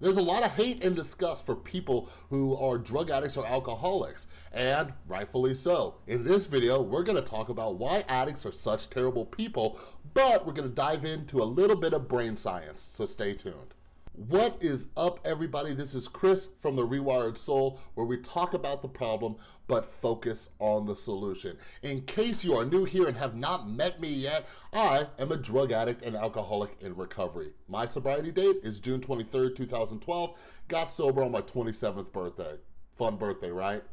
There's a lot of hate and disgust for people who are drug addicts or alcoholics, and rightfully so. In this video, we're gonna talk about why addicts are such terrible people, but we're gonna dive into a little bit of brain science, so stay tuned. What is up, everybody? This is Chris from The Rewired Soul, where we talk about the problem, but focus on the solution. In case you are new here and have not met me yet, I am a drug addict and alcoholic in recovery. My sobriety date is June 23rd, 2012. Got sober on my 27th birthday. Fun birthday, right?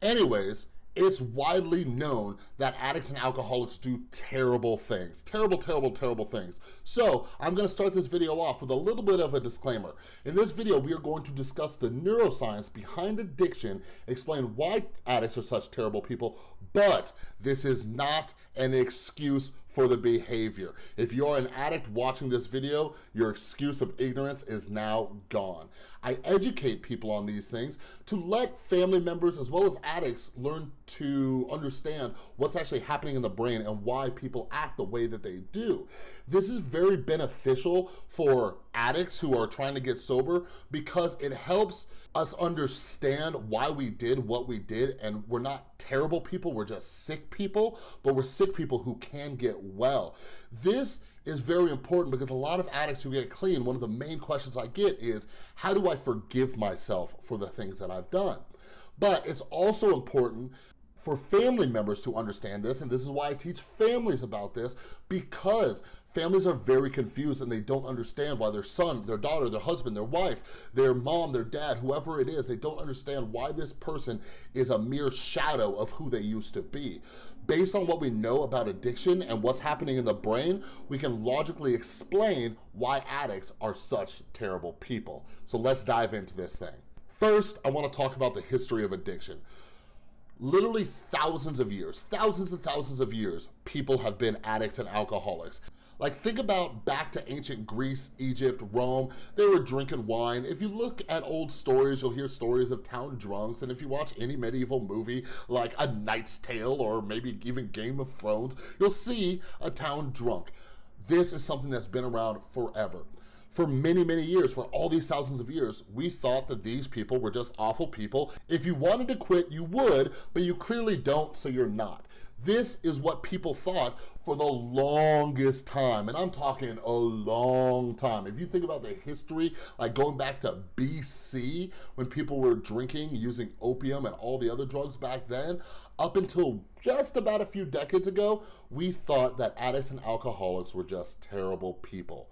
Anyways, it's widely known that addicts and alcoholics do terrible things. Terrible, terrible, terrible things. So I'm gonna start this video off with a little bit of a disclaimer. In this video, we are going to discuss the neuroscience behind addiction, explain why addicts are such terrible people, but this is not an excuse for the behavior. If you're an addict watching this video, your excuse of ignorance is now gone. I educate people on these things to let family members as well as addicts learn to understand what's actually happening in the brain and why people act the way that they do. This is very beneficial for addicts who are trying to get sober because it helps us understand why we did what we did and we're not terrible people, we're just sick people, but we're sick people who can get well. This is very important because a lot of addicts who get clean, one of the main questions I get is, how do I forgive myself for the things that I've done? But it's also important for family members to understand this, and this is why I teach families about this, because families are very confused and they don't understand why their son, their daughter, their husband, their wife, their mom, their dad, whoever it is, they don't understand why this person is a mere shadow of who they used to be. Based on what we know about addiction and what's happening in the brain, we can logically explain why addicts are such terrible people. So let's dive into this thing. First, I wanna talk about the history of addiction literally thousands of years, thousands and thousands of years, people have been addicts and alcoholics. Like think about back to ancient Greece, Egypt, Rome, they were drinking wine. If you look at old stories, you'll hear stories of town drunks. And if you watch any medieval movie like A Knight's Tale or maybe even Game of Thrones, you'll see a town drunk. This is something that's been around forever for many, many years, for all these thousands of years, we thought that these people were just awful people. If you wanted to quit, you would, but you clearly don't, so you're not. This is what people thought for the longest time, and I'm talking a long time. If you think about the history, like going back to BC, when people were drinking, using opium and all the other drugs back then, up until just about a few decades ago, we thought that addicts and alcoholics were just terrible people.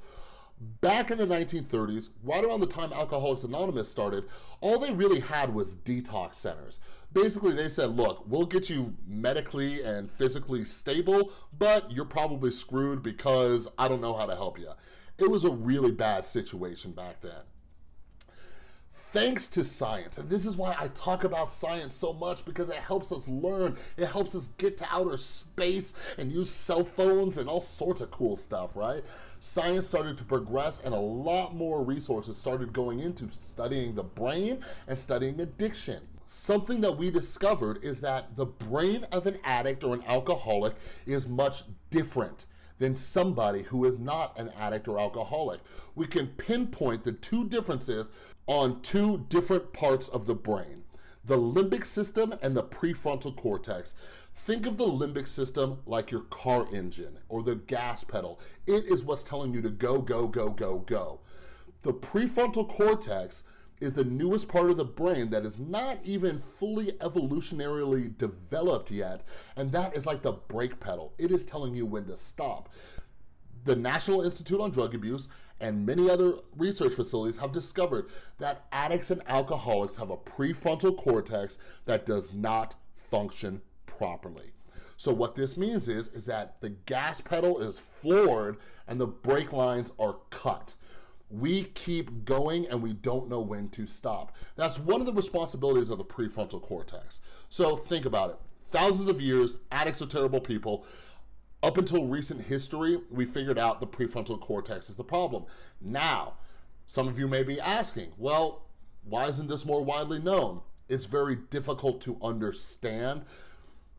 Back in the 1930s, right around the time Alcoholics Anonymous started, all they really had was detox centers. Basically, they said, look, we'll get you medically and physically stable, but you're probably screwed because I don't know how to help you. It was a really bad situation back then thanks to science. And this is why I talk about science so much because it helps us learn. It helps us get to outer space and use cell phones and all sorts of cool stuff, right? Science started to progress and a lot more resources started going into studying the brain and studying addiction. Something that we discovered is that the brain of an addict or an alcoholic is much different than somebody who is not an addict or alcoholic. We can pinpoint the two differences on two different parts of the brain the limbic system and the prefrontal cortex. Think of the limbic system like your car engine or the gas pedal. It is what's telling you to go, go, go, go, go. The prefrontal cortex is the newest part of the brain that is not even fully evolutionarily developed yet, and that is like the brake pedal. It is telling you when to stop. The National Institute on Drug Abuse and many other research facilities have discovered that addicts and alcoholics have a prefrontal cortex that does not function properly. So what this means is, is that the gas pedal is floored and the brake lines are cut. We keep going and we don't know when to stop. That's one of the responsibilities of the prefrontal cortex. So think about it. Thousands of years, addicts are terrible people. Up until recent history, we figured out the prefrontal cortex is the problem. Now, some of you may be asking, well, why isn't this more widely known? It's very difficult to understand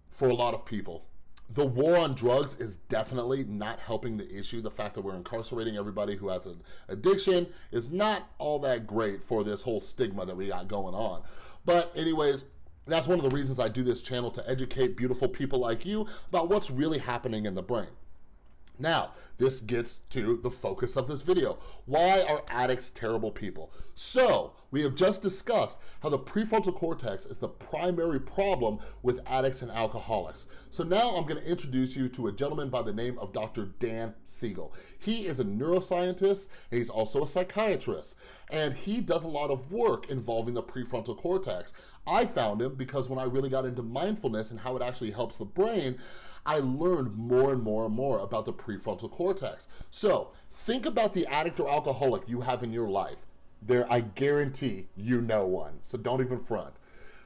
for a lot of people. The war on drugs is definitely not helping the issue. The fact that we're incarcerating everybody who has an addiction is not all that great for this whole stigma that we got going on. But anyways, that's one of the reasons I do this channel to educate beautiful people like you about what's really happening in the brain. Now, this gets to the focus of this video. Why are addicts terrible people? So, we have just discussed how the prefrontal cortex is the primary problem with addicts and alcoholics. So now I'm gonna introduce you to a gentleman by the name of Dr. Dan Siegel. He is a neuroscientist, and he's also a psychiatrist, and he does a lot of work involving the prefrontal cortex. I found him because when I really got into mindfulness and how it actually helps the brain, I learned more and more and more about the prefrontal cortex. So think about the addict or alcoholic you have in your life. There, I guarantee you know one, so don't even front.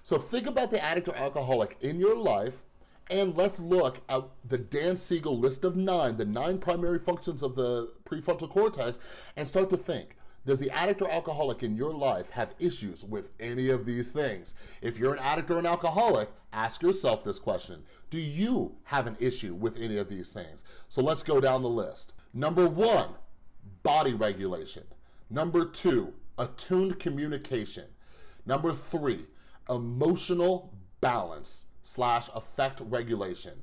So think about the addict or alcoholic in your life and let's look at the Dan Siegel list of nine, the nine primary functions of the prefrontal cortex, and start to think, does the addict or alcoholic in your life have issues with any of these things? If you're an addict or an alcoholic, ask yourself this question. Do you have an issue with any of these things? So let's go down the list. Number one, body regulation. Number two, attuned communication. Number three, emotional balance slash affect regulation.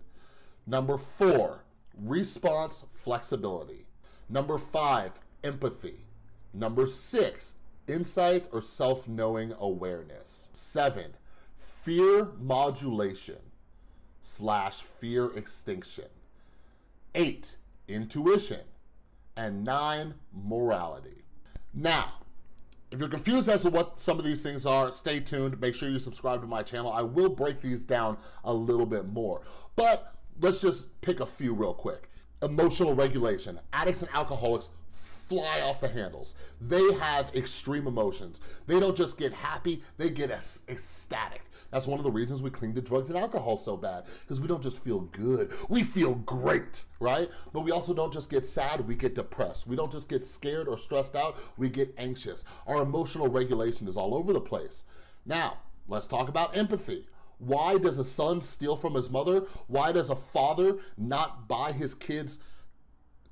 Number four, response flexibility. Number five, empathy. Number six, insight or self-knowing awareness. Seven, fear modulation slash fear extinction. Eight, intuition. And nine, morality. Now, if you're confused as to what some of these things are, stay tuned. Make sure you subscribe to my channel. I will break these down a little bit more. But let's just pick a few real quick. Emotional regulation. Addicts and alcoholics fly off the handles. They have extreme emotions. They don't just get happy, they get ecstatic. That's one of the reasons we cling to drugs and alcohol so bad, because we don't just feel good, we feel great, right? But we also don't just get sad, we get depressed. We don't just get scared or stressed out, we get anxious. Our emotional regulation is all over the place. Now, let's talk about empathy. Why does a son steal from his mother? Why does a father not buy his kids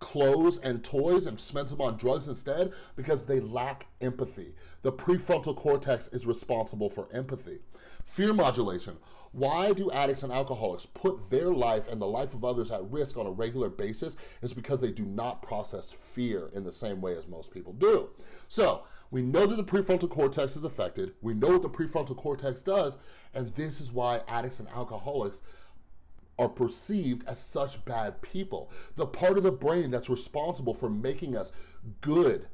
clothes and toys and spends them on drugs instead because they lack empathy. The prefrontal cortex is responsible for empathy. Fear modulation. Why do addicts and alcoholics put their life and the life of others at risk on a regular basis is because they do not process fear in the same way as most people do. So we know that the prefrontal cortex is affected. We know what the prefrontal cortex does. And this is why addicts and alcoholics are perceived as such bad people. The part of the brain that's responsible for making us good,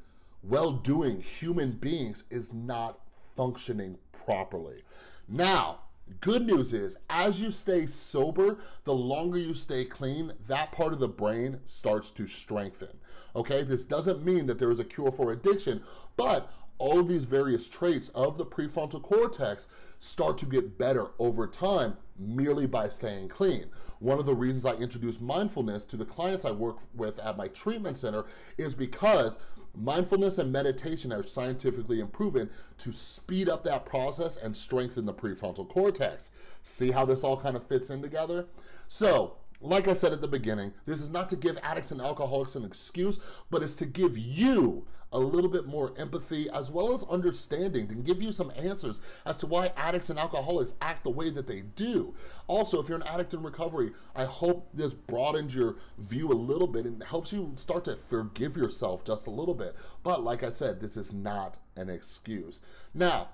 well-doing human beings is not functioning properly. Now, good news is, as you stay sober, the longer you stay clean, that part of the brain starts to strengthen, okay? This doesn't mean that there is a cure for addiction, but all of these various traits of the prefrontal cortex start to get better over time merely by staying clean. One of the reasons I introduce mindfulness to the clients I work with at my treatment center is because mindfulness and meditation are scientifically proven to speed up that process and strengthen the prefrontal cortex. See how this all kind of fits in together? So like I said at the beginning, this is not to give addicts and alcoholics an excuse, but it's to give you a little bit more empathy as well as understanding to give you some answers as to why addicts and alcoholics act the way that they do. Also, if you're an addict in recovery, I hope this broadens your view a little bit and helps you start to forgive yourself just a little bit. But like I said, this is not an excuse. Now,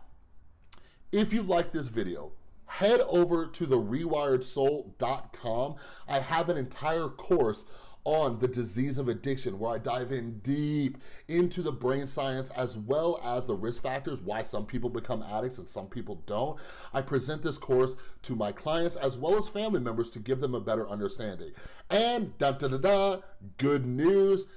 if you like this video, head over to the rewiredsoul.com. I have an entire course on the disease of addiction where I dive in deep into the brain science as well as the risk factors, why some people become addicts and some people don't. I present this course to my clients as well as family members to give them a better understanding. And da da da da, good news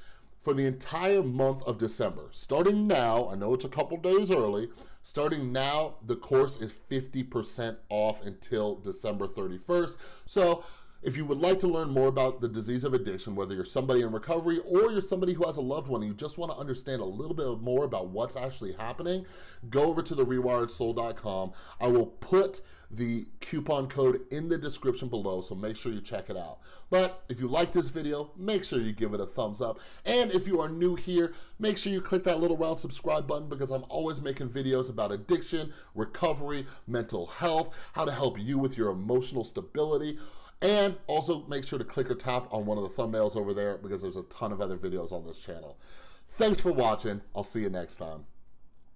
for the entire month of December. Starting now, I know it's a couple days early, starting now, the course is 50% off until December 31st. So if you would like to learn more about the disease of addiction, whether you're somebody in recovery or you're somebody who has a loved one and you just want to understand a little bit more about what's actually happening, go over to the rewiredsoul.com. I will put the coupon code in the description below, so make sure you check it out. But if you like this video, make sure you give it a thumbs up. And if you are new here, make sure you click that little round subscribe button because I'm always making videos about addiction, recovery, mental health, how to help you with your emotional stability, and also make sure to click or tap on one of the thumbnails over there because there's a ton of other videos on this channel. Thanks for watching. I'll see you next time.